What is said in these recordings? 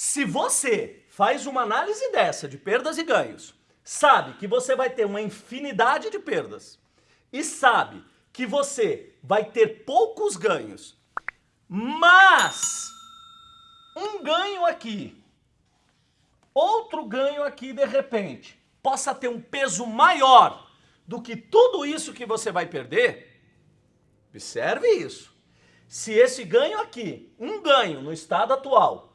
Se você faz uma análise dessa de perdas e ganhos, sabe que você vai ter uma infinidade de perdas e sabe que você vai ter poucos ganhos, mas um ganho aqui, outro ganho aqui de repente, possa ter um peso maior do que tudo isso que você vai perder, observe isso. Se esse ganho aqui, um ganho no estado atual,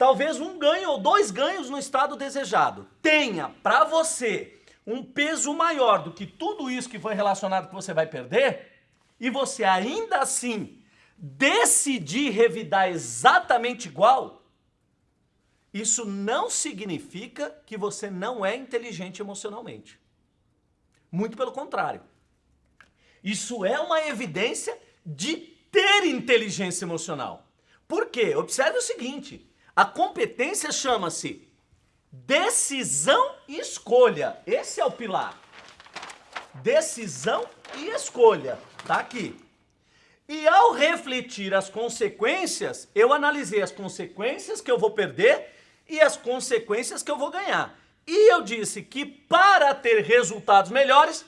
talvez um ganho ou dois ganhos no estado desejado, tenha para você um peso maior do que tudo isso que foi relacionado que você vai perder, e você ainda assim decidir revidar exatamente igual, isso não significa que você não é inteligente emocionalmente. Muito pelo contrário. Isso é uma evidência de ter inteligência emocional. Por quê? Observe o seguinte, a competência chama-se decisão e escolha. Esse é o pilar. Decisão e escolha. Tá aqui. E ao refletir as consequências, eu analisei as consequências que eu vou perder e as consequências que eu vou ganhar. E eu disse que para ter resultados melhores,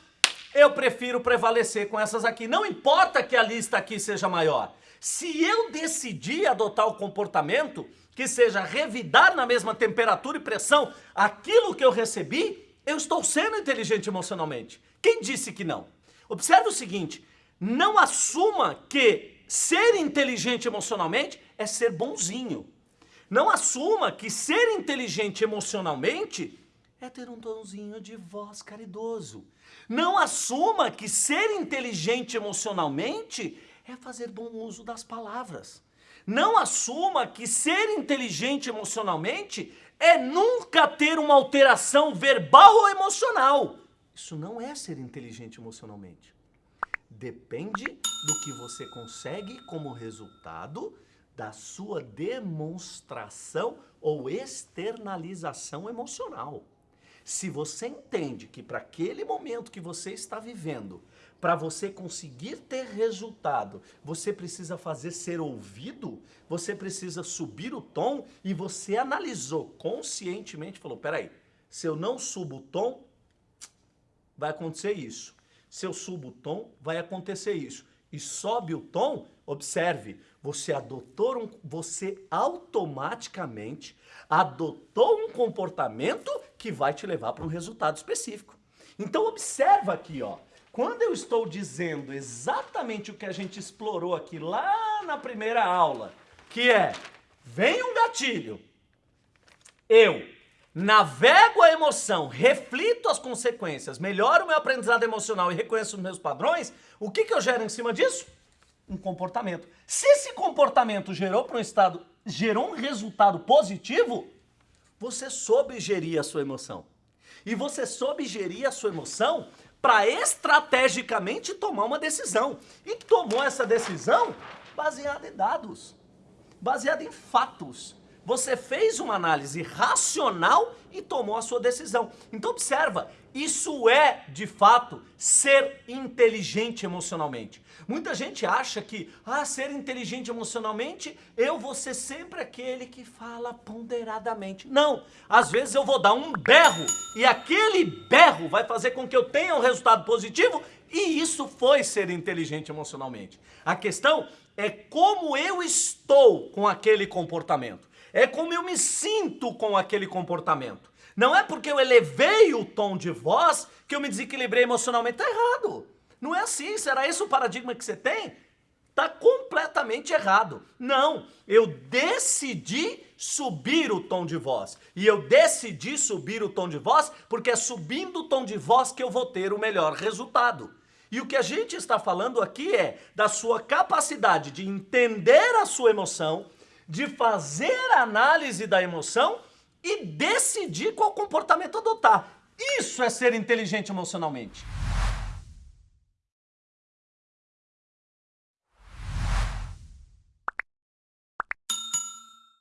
eu prefiro prevalecer com essas aqui. Não importa que a lista aqui seja maior. Se eu decidir adotar o comportamento que seja revidar na mesma temperatura e pressão aquilo que eu recebi, eu estou sendo inteligente emocionalmente. Quem disse que não? Observe o seguinte, não assuma que ser inteligente emocionalmente é ser bonzinho. Não assuma que ser inteligente emocionalmente é ter um tonzinho de voz caridoso. Não assuma que ser inteligente emocionalmente é fazer bom uso das palavras. Não assuma que ser inteligente emocionalmente é nunca ter uma alteração verbal ou emocional. Isso não é ser inteligente emocionalmente. Depende do que você consegue como resultado da sua demonstração ou externalização emocional. Se você entende que para aquele momento que você está vivendo, para você conseguir ter resultado, você precisa fazer ser ouvido, você precisa subir o tom e você analisou conscientemente, falou, peraí, se eu não subo o tom, vai acontecer isso. Se eu subo o tom, vai acontecer isso. E sobe o tom, observe, você adotou um, você automaticamente adotou um comportamento que vai te levar para um resultado específico. Então observa aqui, ó. Quando eu estou dizendo exatamente o que a gente explorou aqui lá na primeira aula, que é, vem um gatilho, eu navego a emoção, reflito as consequências, melhoro o meu aprendizado emocional e reconheço os meus padrões, o que, que eu gero em cima disso? um comportamento. Se esse comportamento gerou para um estado, gerou um resultado positivo, você soube gerir a sua emoção. E você soube gerir a sua emoção para estrategicamente tomar uma decisão. E tomou essa decisão baseada em dados, baseada em fatos. Você fez uma análise racional e tomou a sua decisão. Então observa, isso é, de fato, ser inteligente emocionalmente. Muita gente acha que, ah, ser inteligente emocionalmente, eu vou ser sempre aquele que fala ponderadamente. Não, às vezes eu vou dar um berro e aquele berro vai fazer com que eu tenha um resultado positivo e isso foi ser inteligente emocionalmente. A questão é como eu estou com aquele comportamento. É como eu me sinto com aquele comportamento. Não é porque eu elevei o tom de voz que eu me desequilibrei emocionalmente. Tá errado. Não é assim. Será esse o paradigma que você tem? Tá completamente errado. Não, eu decidi subir o tom de voz. E eu decidi subir o tom de voz porque é subindo o tom de voz que eu vou ter o melhor resultado. E o que a gente está falando aqui é da sua capacidade de entender a sua emoção, de fazer a análise da emoção e decidir qual comportamento adotar. Isso é ser inteligente emocionalmente.